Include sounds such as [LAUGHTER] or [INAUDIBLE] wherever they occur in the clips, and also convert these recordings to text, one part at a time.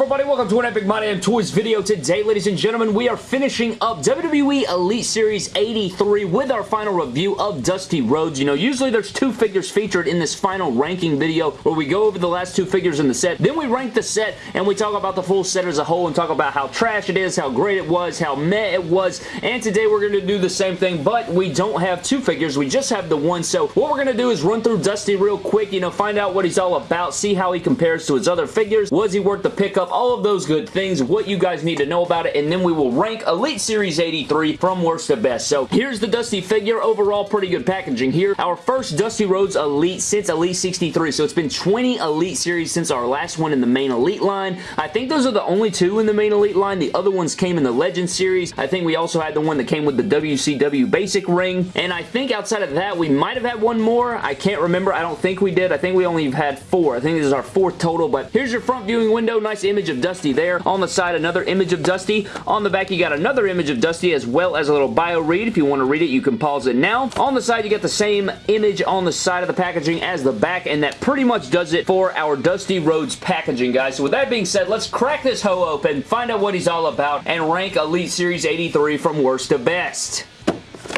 everybody? Welcome to an Epic My Damn Toys video. Today, ladies and gentlemen, we are finishing up WWE Elite Series 83 with our final review of Dusty Rhodes. You know, usually there's two figures featured in this final ranking video where we go over the last two figures in the set. Then we rank the set and we talk about the full set as a whole and talk about how trash it is, how great it was, how meh it was. And today we're going to do the same thing, but we don't have two figures. We just have the one. So what we're going to do is run through Dusty real quick, you know, find out what he's all about, see how he compares to his other figures. Was he worth the pickup? All of those good things, what you guys need to know about it, and then we will rank Elite Series 83 from worst to best. So here's the Dusty figure. Overall, pretty good packaging here. Our first Dusty Rhodes Elite since Elite 63. So it's been 20 Elite Series since our last one in the main Elite line. I think those are the only two in the main Elite line. The other ones came in the Legend Series. I think we also had the one that came with the WCW Basic Ring. And I think outside of that, we might have had one more. I can't remember. I don't think we did. I think we only had four. I think this is our fourth total. But here's your front viewing window. Nice image of Dusty there. On the side, another image of Dusty. On the back, you got another image of Dusty as well as a little bio read. If you want to read it, you can pause it now. On the side, you get the same image on the side of the packaging as the back, and that pretty much does it for our Dusty Rhodes packaging, guys. So with that being said, let's crack this hoe open, find out what he's all about, and rank Elite Series 83 from worst to best.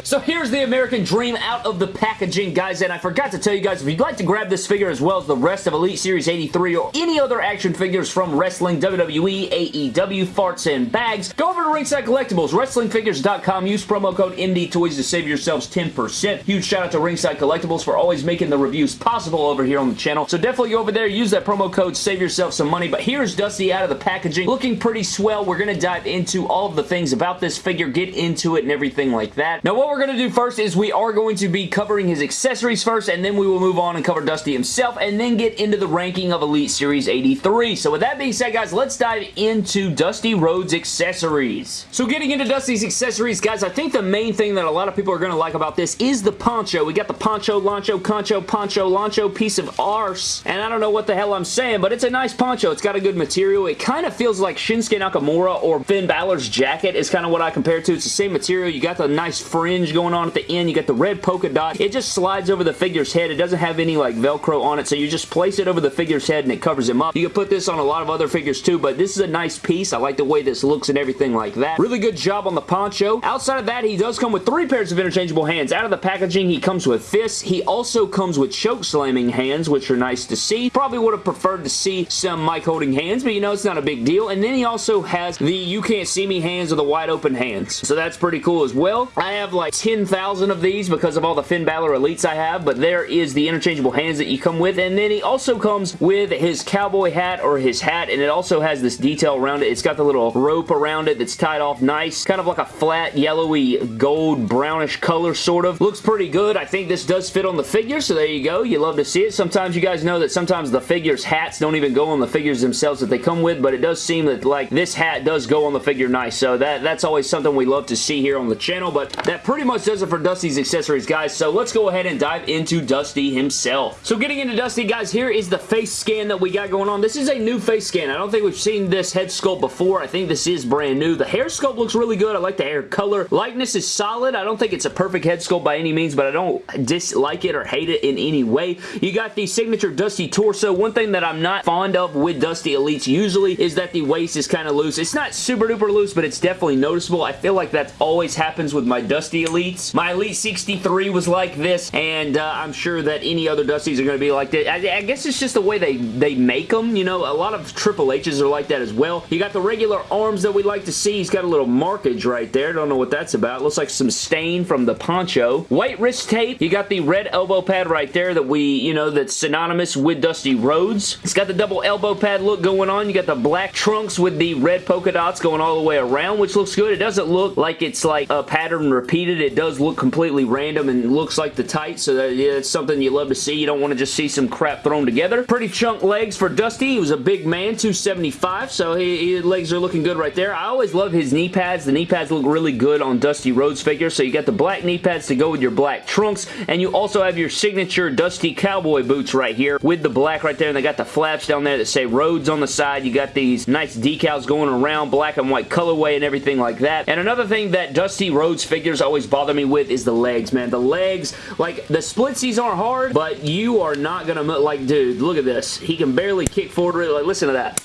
So here's the American Dream out of the packaging, guys, and I forgot to tell you guys, if you'd like to grab this figure as well as the rest of Elite Series 83 or any other action figures from wrestling, WWE, AEW, farts, and bags, go over to Ringside Collectibles, WrestlingFigures.com, use promo code MDTOYS to save yourselves 10%. Huge shout out to Ringside Collectibles for always making the reviews possible over here on the channel, so definitely go over there, use that promo code, save yourself some money, but here's Dusty out of the packaging, looking pretty swell. We're going to dive into all of the things about this figure, get into it and everything like that. Now, what we're going to do first is we are going to be covering his accessories first, and then we will move on and cover Dusty himself, and then get into the ranking of Elite Series 83. So with that being said, guys, let's dive into Dusty Rhodes accessories. So getting into Dusty's accessories, guys, I think the main thing that a lot of people are going to like about this is the poncho. We got the poncho, lancho, concho, poncho, lancho piece of arse, and I don't know what the hell I'm saying, but it's a nice poncho. It's got a good material. It kind of feels like Shinsuke Nakamura or Finn Balor's jacket is kind of what I compare it to. It's the same material. You got the nice fringe going on at the end. You got the red polka dot. It just slides over the figure's head. It doesn't have any like Velcro on it, so you just place it over the figure's head and it covers him up. You can put this on a lot of other figures too, but this is a nice piece. I like the way this looks and everything like that. Really good job on the poncho. Outside of that, he does come with three pairs of interchangeable hands. Out of the packaging, he comes with fists. He also comes with choke slamming hands, which are nice to see. Probably would have preferred to see some mic holding hands, but you know, it's not a big deal. And then he also has the you can't see me hands or the wide open hands. So that's pretty cool as well. I have like 10,000 of these because of all the Finn Balor Elites I have, but there is the interchangeable hands that you come with. And then he also comes with his cowboy hat or his hat, and it also has this detail around it. It's got the little rope around it that's tied off nice. Kind of like a flat, yellowy, gold, brownish color, sort of. Looks pretty good. I think this does fit on the figure, so there you go. You love to see it. Sometimes you guys know that sometimes the figures' hats don't even go on the figures themselves that they come with, but it does seem that, like, this hat does go on the figure nice, so that, that's always something we love to see here on the channel, but that pretty much does it for Dusty's accessories, guys, so let's go ahead and dive into Dusty himself. So getting into Dusty, guys, here is the face scan that we got going on. This is a new face scan. I don't think we've seen this head sculpt before. I think this is brand new. The hair sculpt looks really good. I like the hair color. Likeness is solid. I don't think it's a perfect head sculpt by any means, but I don't dislike it or hate it in any way. You got the signature Dusty torso. One thing that I'm not fond of with Dusty Elites usually is that the waist is kind of loose. It's not super duper loose, but it's definitely noticeable. I feel like that always happens with my Dusty Elites. My Elite 63 was like this, and uh, I'm sure that any other Dusties are going to be like that. I, I, guess it's just the way they, they make them, you know. A lot of Triple H's are like that as well. You got the regular arms that we like to see. He's got a little markage right there. Don't know what that's about. Looks like some stain from the poncho. White wrist tape. You got the red elbow pad right there that we, you know, that's synonymous with Dusty Rhodes. It's got the double elbow pad look going on. You got the black trunks with the red polka dots going all the way around, which looks good. It doesn't look like it's like a pattern repeated. It does look completely random and looks like the tights, so that, yeah, something you love to see. You don't want to just see some crap thrown together. Pretty chunk legs for Dusty. He was a big man, 275, so he, his legs are looking good right there. I always love his knee pads. The knee pads look really good on Dusty Rhodes figure, so you got the black knee pads to go with your black trunks, and you also have your signature Dusty cowboy boots right here with the black right there, and they got the flaps down there that say Rhodes on the side. You got these nice decals going around, black and white colorway and everything like that. And another thing that Dusty Rhodes figures always bother me with is the legs, man. The legs, like, the splitsies aren't hard, but you are not gonna, like, dude, look at this. He can barely kick forward. Like, listen to that.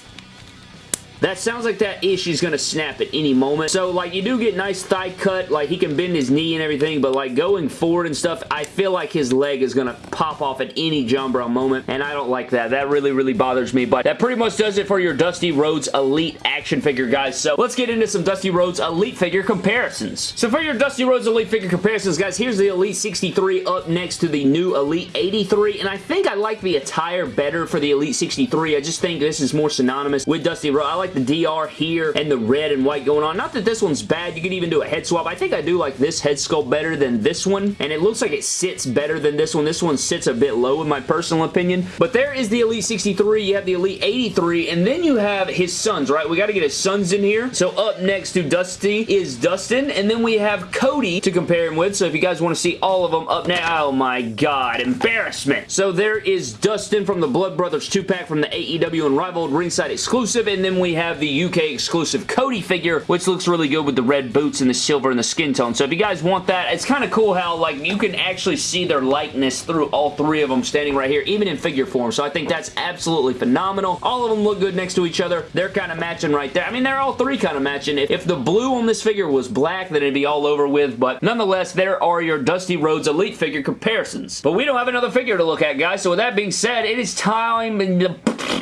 That sounds like that ish is going to snap at any moment. So, like, you do get nice thigh cut. Like, he can bend his knee and everything, but, like, going forward and stuff, I feel like his leg is going to pop off at any John Brown moment, and I don't like that. That really, really bothers me, but that pretty much does it for your Dusty Rhodes Elite action figure, guys. So, let's get into some Dusty Rhodes Elite figure comparisons. So, for your Dusty Rhodes Elite figure comparisons, guys, here's the Elite 63 up next to the new Elite 83, and I think I like the attire better for the Elite 63. I just think this is more synonymous with Dusty Rhodes. I like the DR here and the red and white going on. Not that this one's bad. You could even do a head swap. I think I do like this head sculpt better than this one, and it looks like it sits better than this one. This one sits a bit low in my personal opinion, but there is the Elite 63. You have the Elite 83, and then you have his sons, right? We got to get his sons in here. So up next to Dusty is Dustin, and then we have Cody to compare him with. So if you guys want to see all of them up now, oh my god, embarrassment. So there is Dustin from the Blood Brothers 2-pack from the AEW Unrivaled ringside exclusive, and then we have the UK exclusive Cody figure, which looks really good with the red boots and the silver and the skin tone. So if you guys want that, it's kind of cool how like you can actually see their likeness through all three of them standing right here, even in figure form. So I think that's absolutely phenomenal. All of them look good next to each other. They're kind of matching right there. I mean, they're all three kind of matching. If, the blue on this figure was black, then it'd be all over with. But nonetheless, there are your Dusty Rhodes Elite figure comparisons. But we don't have another figure to look at, guys. So with that being said, it is time...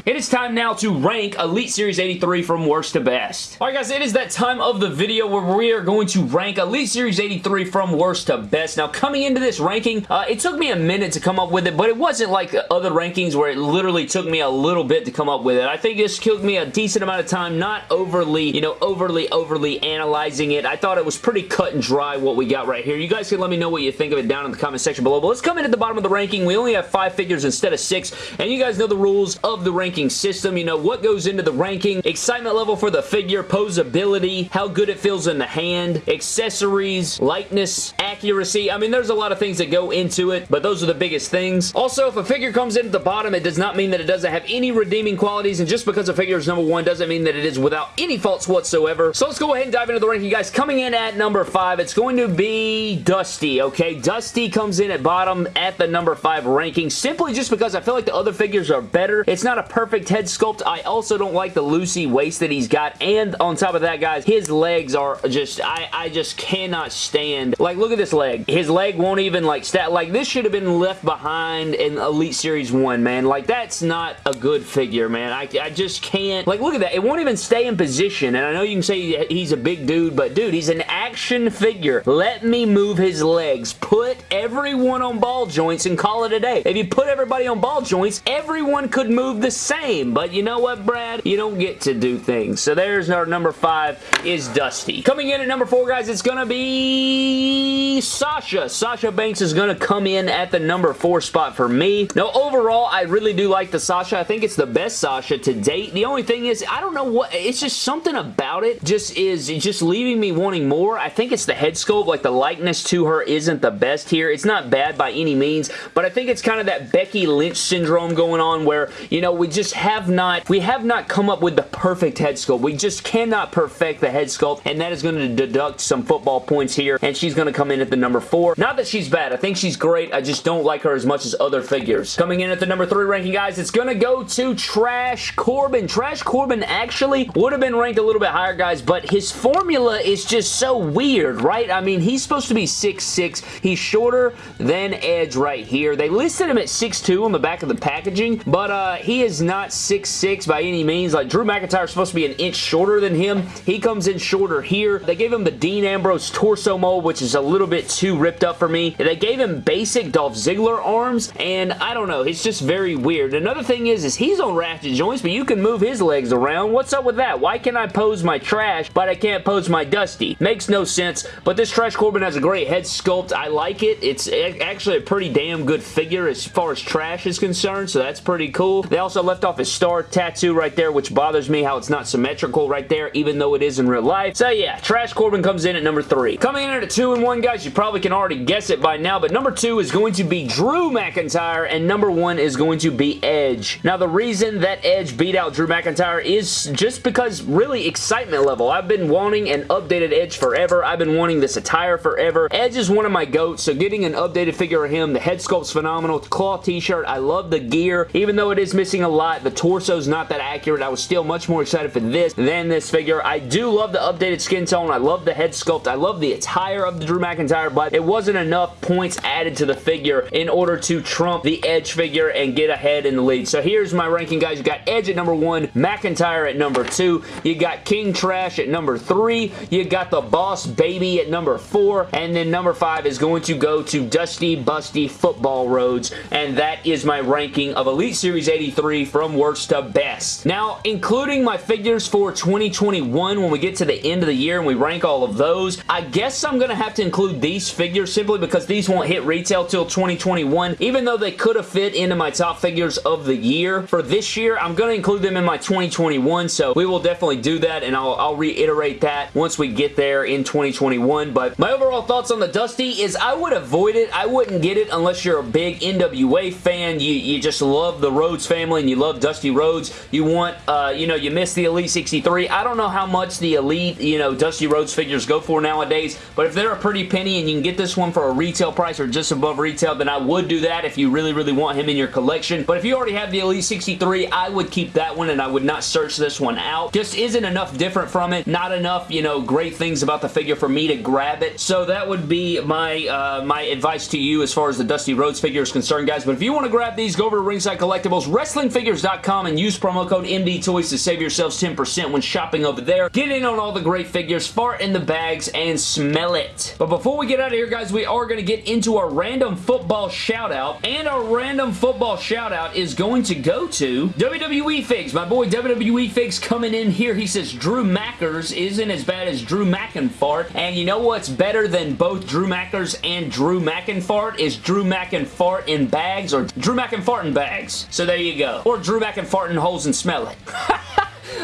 It is time now to rank Elite Series 83 from worst to best. Alright guys, it is that time of the video where we are going to rank Elite Series 83 from worst to best. Now coming into this ranking, uh, it took me a minute to come up with it, but it wasn't like other rankings where it literally took me a little bit to come up with it. I think this took me a decent amount of time, not overly, you know, overly, overly analyzing it. I thought it was pretty cut and dry what we got right here. You guys can let me know what you think of it down in the comment section below, but let's come in at the bottom of the ranking. We only have five figures instead of six, and you guys know the rules of the ranking system. You know, what goes into the ranking, excitement level for the figure, posability, how good it feels in the hand, accessories, lightness, accuracy. I mean, there's a lot of things that go into it, but those are the biggest things. Also, if a figure comes in at the bottom, it does not mean that it doesn't have any redeeming qualities, and just because a figure is number one doesn't mean that it is without any faults whatsoever. So let's go ahead and dive into the ranking, guys. Coming in at number five, it's going to be Dusty, okay? Dusty comes in at bottom at the number five ranking, simply just because I feel like the other figures are better. It's not a perfect head sculpt. I also don't like the loosey waist that he's got, and on top of that, guys, his legs are just, I, I just cannot stand, like, look at this leg. His leg won't even, like, stat, like, this should have been left behind in Elite Series 1, man. Like, that's not a good figure, man. I, I just can't, like, look at that. It won't even stay in position, and I know you can say he's a big dude, but dude, he's an action figure. Let me move his legs. Put everyone on ball joints and call it a day. If you put everybody on ball joints, everyone could move the same, but you know what, Brad? You don't get to do things. So there's our number five is Dusty. Coming in at number four, guys, it's going to be Sasha. Sasha Banks is going to come in at the number four spot for me. Now, overall, I really do like the Sasha. I think it's the best Sasha to date. The only thing is, I don't know what, it's just something about it just is just leaving me wanting more. I think it's the head sculpt, like the likeness to her isn't the best here. It's not bad by any means, but I think it's kind of that Becky Lynch syndrome going on where, you know, we just have not, we have not come up with the perfect head sculpt. We just cannot perfect the head sculpt, and that is going to deduct some football points here, and she's going to come in at the number four. Not that she's bad. I think she's great. I just don't like her as much as other figures. Coming in at the number three ranking, guys, it's going to go to Trash Corbin. Trash Corbin actually would have been ranked a little bit higher, guys, but his formula is just so weird, right? I mean, he's supposed to be 6'6". He's shorter than Edge right here. They listed him at 6'2", on the back of the packaging, but uh, he is not 6'6", by any means. Like, Drew McIntyre is supposed to be an inch shorter than him. He comes in shorter here. They gave him the Dean Ambrose torso mold, which is a little bit too ripped up for me. They gave him basic Dolph Ziggler arms, and I don't know. It's just very weird. Another thing is, is he's on ratchet joints, but you can move his legs around. What's up with that? Why can I pose my trash, but I can't pose my dusty? Makes no sense, but this Trash Corbin has a great head sculpt. I like it. It's actually a pretty damn good figure as far as trash is concerned, so that's pretty cool. They also left off his star tattoo right there, which bothers me how it's not symmetrical right there, even though it is in real life. So yeah, Trash Corbin comes in at number three. Coming in at a two and one, guys, you probably can already guess it by now, but number two is going to be Drew McIntyre, and number one is going to be Edge. Now, the reason that Edge beat out Drew McIntyre is just because really excitement level. I've been wanting an updated Edge forever. I've been wanting this attire forever. Edge is one of my goats, so getting an updated figure of him, the head sculpt's phenomenal. Cloth t-shirt, I love the gear, even though it is missing a lie, the torso's not that accurate. I was still much more excited for this than this figure. I do love the updated skin tone. I love the head sculpt. I love the attire of the Drew McIntyre, but it wasn't enough points added to the figure in order to trump the Edge figure and get ahead in the lead. So here's my ranking, guys. You got Edge at number one, McIntyre at number two, you got King Trash at number three, you got the Boss Baby at number four, and then number five is going to go to Dusty Busty Football Rhodes, and that is my ranking of Elite Series 83 from worst to best. Now, including my figures for 2021 when we get to the end of the year and we rank all of those, I guess I'm going to have to include these figures simply because these won't hit retail till 2021, even though they could have fit into my top figures of the year. For this year, I'm going to include them in my 2021, so we will definitely do that, and I'll, I'll reiterate that once we get there in 2021, but my overall thoughts on the Dusty is I would avoid it. I wouldn't get it unless you're a big NWA fan. You, you just love the Rhodes family and you love Dusty Rhodes. You want, uh, you know, you miss the Elite 63. I don't know how much the Elite, you know, Dusty Rhodes figures go for nowadays, but if they're a pretty penny and you can get this one for a retail price or just above retail, then I would do that if you really, really want him in your collection. But if you already have the Elite 63, I would keep that one and I would not search this one out. Just isn't enough different from it. Not enough, you know, great things about the figure for me to grab it. So that would be my, uh, my advice to you as far as the Dusty Rhodes figure is concerned, guys. But if you want to grab these, go over to Ringside Collectibles, WrestlingFigures.com, and use promo code MDTOYS to save yourselves 10% when shopping over there. Get in on all the great figures, fart in the bags, and smell it. But before we get out of here, guys, we are going to get into our random football shout-out, and our random football shout-out is going to go to WWE Figs. My boy WWE Figs coming in here. He says Drew Mackers isn't as bad as Drew McInfart, and you know what's better than both Drew Mackers and Drew McInfart is Drew McInfart in bags or Drew McInfart in bags. So there you go. Or Drew McInfart in holes and smell it. [LAUGHS]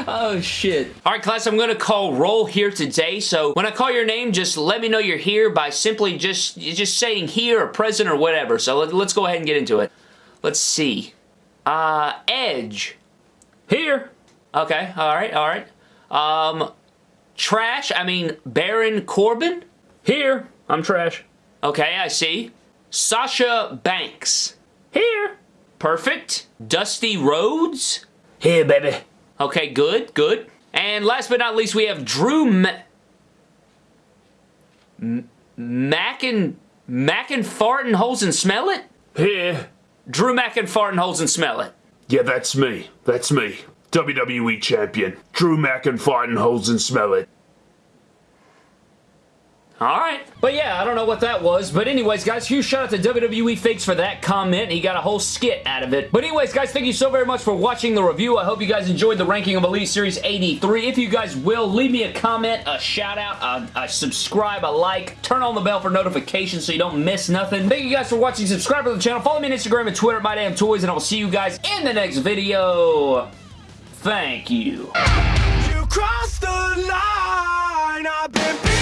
Oh, shit. All right, class, I'm going to call roll here today. So when I call your name, just let me know you're here by simply just, just saying here or present or whatever. So let, let's go ahead and get into it. Let's see. Uh, Edge. Here. Okay, all right, all right. Um, Trash, I mean, Baron Corbin? Here. I'm Trash. Okay, I see. Sasha Banks. Here. Perfect. Dusty Rhodes? Here, baby. Okay, good, good. And last but not least, we have Drew Ma Mac and Mac and fart and holes and smell it? Here. Drew Mac and fart and holes and smell it. Yeah, that's me. That's me. WWE Champion. Drew McIntyre holes and smell it. Alright. But yeah, I don't know what that was. But anyways, guys, huge shout out to WWE Fakes for that comment. He got a whole skit out of it. But anyways, guys, thank you so very much for watching the review. I hope you guys enjoyed the ranking of Elite Series 83. If you guys will, leave me a comment, a shout out, a, a subscribe, a like, turn on the bell for notifications so you don't miss nothing. Thank you guys for watching. Subscribe to the channel. Follow me on Instagram and Twitter at MyDamnToys, and I will see you guys in the next video. Thank you. You crossed the line. I've been